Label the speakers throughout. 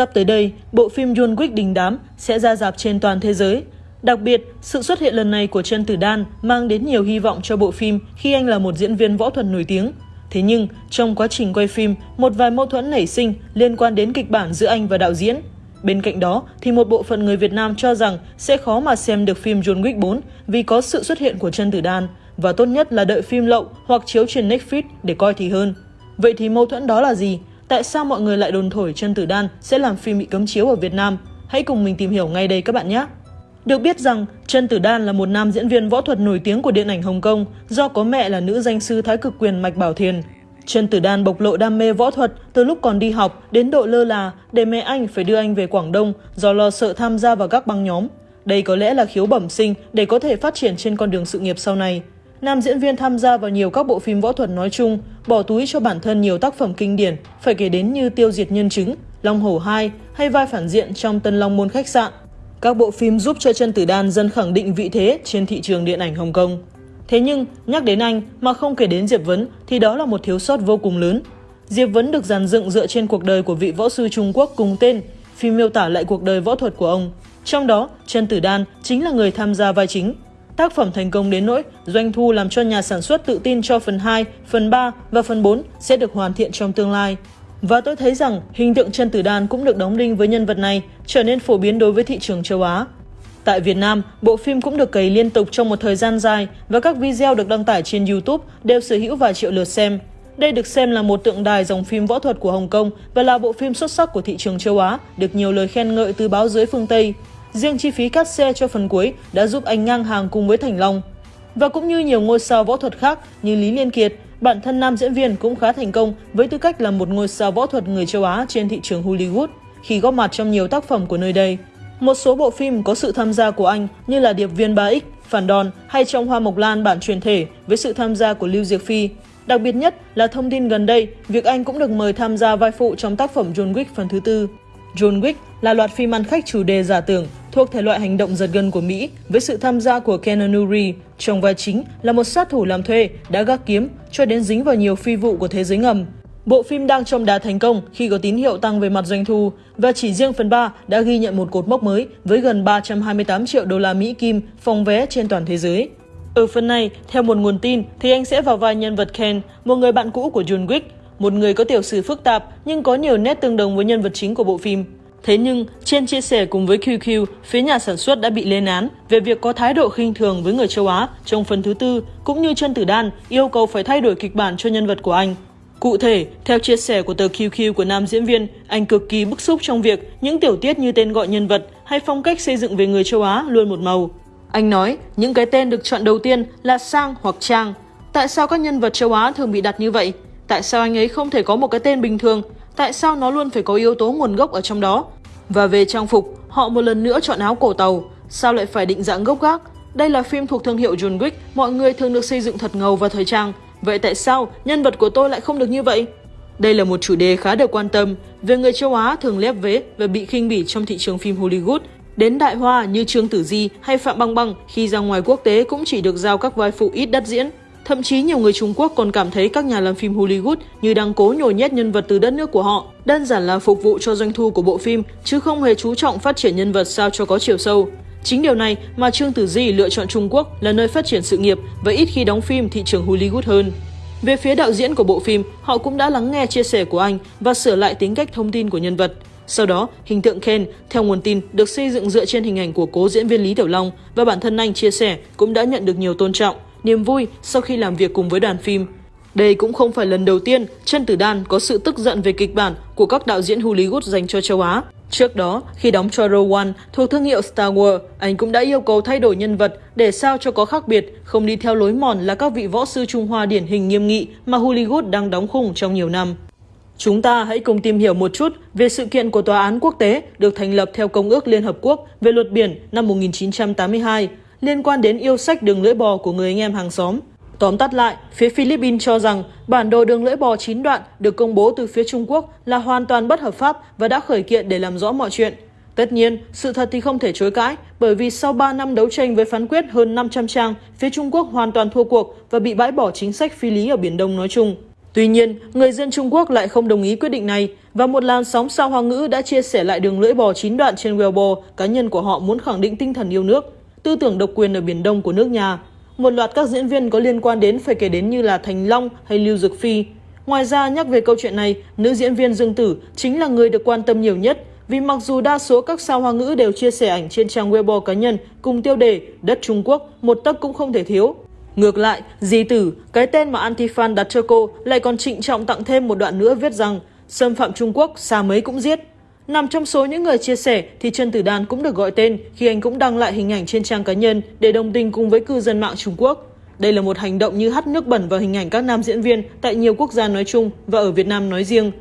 Speaker 1: Sắp tới đây, bộ phim John Wick đình đám sẽ ra dạp trên toàn thế giới. Đặc biệt, sự xuất hiện lần này của Trần Tử Đan mang đến nhiều hy vọng cho bộ phim khi anh là một diễn viên võ thuật nổi tiếng. Thế nhưng, trong quá trình quay phim, một vài mâu thuẫn nảy sinh liên quan đến kịch bản giữa anh và đạo diễn. Bên cạnh đó, thì một bộ phận người Việt Nam cho rằng sẽ khó mà xem được phim John Wick 4 vì có sự xuất hiện của Trần Tử Đan và tốt nhất là đợi phim lậu hoặc chiếu trên Netflix để coi thì hơn. Vậy thì mâu thuẫn đó là gì? Tại sao mọi người lại đồn thổi chân Tử Đan sẽ làm phim bị cấm chiếu ở Việt Nam? Hãy cùng mình tìm hiểu ngay đây các bạn nhé! Được biết rằng, Trân Tử Đan là một nam diễn viên võ thuật nổi tiếng của điện ảnh Hồng Kông do có mẹ là nữ danh sư thái cực quyền Mạch Bảo Thiền. Trân Tử Đan bộc lộ đam mê võ thuật từ lúc còn đi học đến độ lơ là để mẹ anh phải đưa anh về Quảng Đông do lo sợ tham gia vào các băng nhóm. Đây có lẽ là khiếu bẩm sinh để có thể phát triển trên con đường sự nghiệp sau này. Nam diễn viên tham gia vào nhiều các bộ phim võ thuật nói chung, bỏ túi cho bản thân nhiều tác phẩm kinh điển, phải kể đến như Tiêu diệt nhân chứng, Long Hổ 2 hay vai phản diện trong Tân Long Môn khách sạn. Các bộ phim giúp cho Trần tử đan dần khẳng định vị thế trên thị trường điện ảnh Hồng Kông. Thế nhưng, nhắc đến anh mà không kể đến Diệp Vấn thì đó là một thiếu sót vô cùng lớn. Diệp Vấn được dàn dựng dựa trên cuộc đời của vị võ sư Trung Quốc cùng tên, phim miêu tả lại cuộc đời võ thuật của ông. Trong đó, Trần Tử Đan chính là người tham gia vai chính. Tác phẩm thành công đến nỗi doanh thu làm cho nhà sản xuất tự tin cho phần 2, phần 3 và phần 4 sẽ được hoàn thiện trong tương lai. Và tôi thấy rằng hình tượng chân tử đan cũng được đóng đinh với nhân vật này trở nên phổ biến đối với thị trường châu Á. Tại Việt Nam, bộ phim cũng được cày liên tục trong một thời gian dài và các video được đăng tải trên YouTube đều sở hữu vài triệu lượt xem. Đây được xem là một tượng đài dòng phim võ thuật của Hồng Kông và là bộ phim xuất sắc của thị trường châu Á, được nhiều lời khen ngợi từ báo giới phương Tây. Riêng chi phí cắt xe cho phần cuối đã giúp anh ngang hàng cùng với Thành Long. Và cũng như nhiều ngôi sao võ thuật khác như Lý Liên Kiệt, bản thân nam diễn viên cũng khá thành công với tư cách là một ngôi sao võ thuật người châu Á trên thị trường Hollywood khi góp mặt trong nhiều tác phẩm của nơi đây. Một số bộ phim có sự tham gia của anh như là Điệp viên 3X, Phản đòn hay trong Hoa Mộc Lan bản truyền thể với sự tham gia của Lưu Diệc Phi. Đặc biệt nhất là thông tin gần đây, việc anh cũng được mời tham gia vai phụ trong tác phẩm John Wick phần thứ tư. John Wick là loạt phim ăn khách chủ đề giả tưởng thuộc thể loại hành động giật gân của Mỹ với sự tham gia của Keanu Reeves trong vai chính là một sát thủ làm thuê đã gác kiếm cho đến dính vào nhiều phi vụ của thế giới ngầm. Bộ phim đang trong đà thành công khi có tín hiệu tăng về mặt doanh thu và chỉ riêng phần 3 đã ghi nhận một cột mốc mới với gần 328 triệu đô la Mỹ kim phòng vé trên toàn thế giới. Ở phần này, theo một nguồn tin thì anh sẽ vào vai nhân vật Ken, một người bạn cũ của John Wick, một người có tiểu sử phức tạp nhưng có nhiều nét tương đồng với nhân vật chính của bộ phim. Thế nhưng, trên chia sẻ cùng với QQ, phía nhà sản xuất đã bị lên án về việc có thái độ khinh thường với người châu Á trong phần thứ tư, cũng như chân tử đan yêu cầu phải thay đổi kịch bản cho nhân vật của anh. Cụ thể, theo chia sẻ của tờ QQ của nam diễn viên, anh cực kỳ bức xúc trong việc những tiểu tiết như tên gọi nhân vật hay phong cách xây dựng về người châu Á luôn một màu. Anh nói, những cái tên được chọn đầu tiên là Sang hoặc Trang. Tại sao các nhân vật châu Á thường bị đặt như vậy? Tại sao anh ấy không thể có một cái tên bình thường tại sao nó luôn phải có yếu tố nguồn gốc ở trong đó? Và về trang phục, họ một lần nữa chọn áo cổ tàu, sao lại phải định dạng gốc gác? Đây là phim thuộc thương hiệu John Wick, mọi người thường được xây dựng thật ngầu và thời trang. Vậy tại sao nhân vật của tôi lại không được như vậy? Đây là một chủ đề khá được quan tâm về người châu Á thường lép vế và bị khinh bỉ trong thị trường phim Hollywood. Đến đại hoa như Trương Tử Di hay Phạm Băng Băng khi ra ngoài quốc tế cũng chỉ được giao các vai phụ ít đắt diễn. Thậm chí nhiều người Trung Quốc còn cảm thấy các nhà làm phim Hollywood như đang cố nhồi nhét nhân vật từ đất nước của họ, đơn giản là phục vụ cho doanh thu của bộ phim, chứ không hề chú trọng phát triển nhân vật sao cho có chiều sâu. Chính điều này mà Trương Tử Di lựa chọn Trung Quốc là nơi phát triển sự nghiệp và ít khi đóng phim thị trường Hollywood hơn. Về phía đạo diễn của bộ phim, họ cũng đã lắng nghe chia sẻ của anh và sửa lại tính cách thông tin của nhân vật. Sau đó, hình tượng Ken, theo nguồn tin, được xây dựng dựa trên hình ảnh của cố diễn viên Lý Tiểu Long và bản thân anh chia sẻ cũng đã nhận được nhiều tôn trọng niềm vui sau khi làm việc cùng với đoàn phim. Đây cũng không phải lần đầu tiên Trân Tử Đan có sự tức giận về kịch bản của các đạo diễn Hollywood dành cho châu Á. Trước đó, khi đóng cho Rogue One thuộc thương hiệu Star Wars, anh cũng đã yêu cầu thay đổi nhân vật để sao cho có khác biệt, không đi theo lối mòn là các vị võ sư Trung Hoa điển hình nghiêm nghị mà Hollywood đang đóng khung trong nhiều năm. Chúng ta hãy cùng tìm hiểu một chút về sự kiện của Tòa án Quốc tế được thành lập theo Công ước Liên Hợp Quốc về luật biển năm 1982 liên quan đến yêu sách đường lưỡi bò của người anh em hàng xóm. Tóm tắt lại, phía Philippines cho rằng bản đồ đường lưỡi bò 9 đoạn được công bố từ phía Trung Quốc là hoàn toàn bất hợp pháp và đã khởi kiện để làm rõ mọi chuyện. Tất nhiên, sự thật thì không thể chối cãi, bởi vì sau 3 năm đấu tranh với phán quyết hơn 500 trang, phía Trung Quốc hoàn toàn thua cuộc và bị bãi bỏ chính sách phi lý ở Biển Đông nói chung. Tuy nhiên, người dân Trung Quốc lại không đồng ý quyết định này và một làn sóng sao hoa ngữ đã chia sẻ lại đường lưỡi bò chín đoạn trên Weibo cá nhân của họ muốn khẳng định tinh thần yêu nước, tư tưởng độc quyền ở Biển Đông của nước nhà. Một loạt các diễn viên có liên quan đến phải kể đến như là Thành Long hay Lưu Dực Phi. Ngoài ra, nhắc về câu chuyện này, nữ diễn viên Dương Tử chính là người được quan tâm nhiều nhất vì mặc dù đa số các sao hoa ngữ đều chia sẻ ảnh trên trang Weibo cá nhân cùng tiêu đề đất Trung Quốc, một tấc cũng không thể thiếu. Ngược lại, Di Tử, cái tên mà Antifan đặt cho cô lại còn trịnh trọng tặng thêm một đoạn nữa viết rằng xâm phạm Trung Quốc, xa mấy cũng giết. Nằm trong số những người chia sẻ thì Trần Tử Đan cũng được gọi tên khi anh cũng đăng lại hình ảnh trên trang cá nhân để đồng tình cùng với cư dân mạng Trung Quốc. Đây là một hành động như hắt nước bẩn vào hình ảnh các nam diễn viên tại nhiều quốc gia nói chung và ở Việt Nam nói riêng.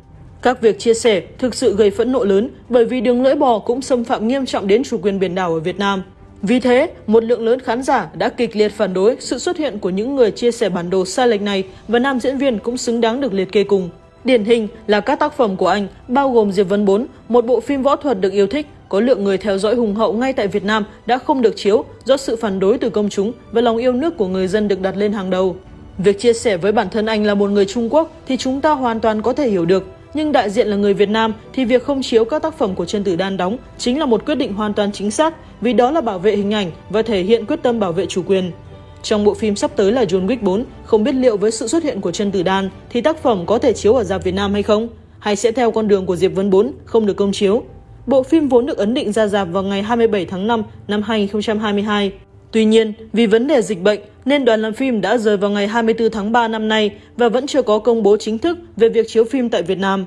Speaker 1: Các việc chia sẻ thực sự gây phẫn nộ lớn bởi vì đường lưỡi bò cũng xâm phạm nghiêm trọng đến chủ quyền biển đảo ở Việt Nam. Vì thế, một lượng lớn khán giả đã kịch liệt phản đối sự xuất hiện của những người chia sẻ bản đồ sai lệch này và nam diễn viên cũng xứng đáng được liệt kê cùng. Điển hình là các tác phẩm của anh, bao gồm Diệp Vân 4, một bộ phim võ thuật được yêu thích, có lượng người theo dõi hùng hậu ngay tại Việt Nam đã không được chiếu do sự phản đối từ công chúng và lòng yêu nước của người dân được đặt lên hàng đầu. Việc chia sẻ với bản thân anh là một người Trung Quốc thì chúng ta hoàn toàn có thể hiểu được, nhưng đại diện là người Việt Nam thì việc không chiếu các tác phẩm của Trần Tử Đan đóng chính là một quyết định hoàn toàn chính xác vì đó là bảo vệ hình ảnh và thể hiện quyết tâm bảo vệ chủ quyền. Trong bộ phim sắp tới là John Wick 4, không biết liệu với sự xuất hiện của Trần Tử Đan thì tác phẩm có thể chiếu ở dạp Việt Nam hay không? Hay sẽ theo con đường của Diệp Vân 4 không được công chiếu? Bộ phim vốn được ấn định ra dạp vào ngày 27 tháng 5 năm 2022. Tuy nhiên, vì vấn đề dịch bệnh nên đoàn làm phim đã rời vào ngày 24 tháng 3 năm nay và vẫn chưa có công bố chính thức về việc chiếu phim tại Việt Nam.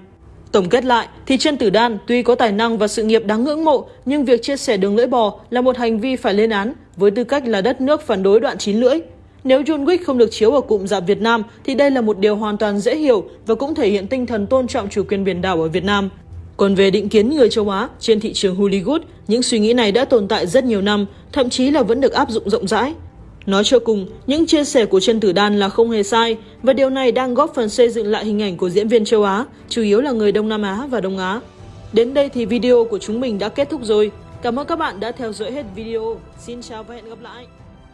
Speaker 1: Tổng kết lại thì Trân Tử Đan tuy có tài năng và sự nghiệp đáng ngưỡng mộ nhưng việc chia sẻ đường lưỡi bò là một hành vi phải lên án với tư cách là đất nước phản đối đoạn chín lưỡi. Nếu John Wick không được chiếu ở cụm rạp Việt Nam thì đây là một điều hoàn toàn dễ hiểu và cũng thể hiện tinh thần tôn trọng chủ quyền biển đảo ở Việt Nam. Còn về định kiến người châu Á trên thị trường Hollywood, những suy nghĩ này đã tồn tại rất nhiều năm, thậm chí là vẫn được áp dụng rộng rãi. Nói cho cùng, những chia sẻ của Trần Tử Đan là không hề sai và điều này đang góp phần xây dựng lại hình ảnh của diễn viên châu Á, chủ yếu là người Đông Nam Á và Đông Á. Đến đây thì video của chúng mình đã kết thúc rồi. Cảm ơn các bạn đã theo dõi hết video. Xin chào và hẹn gặp lại!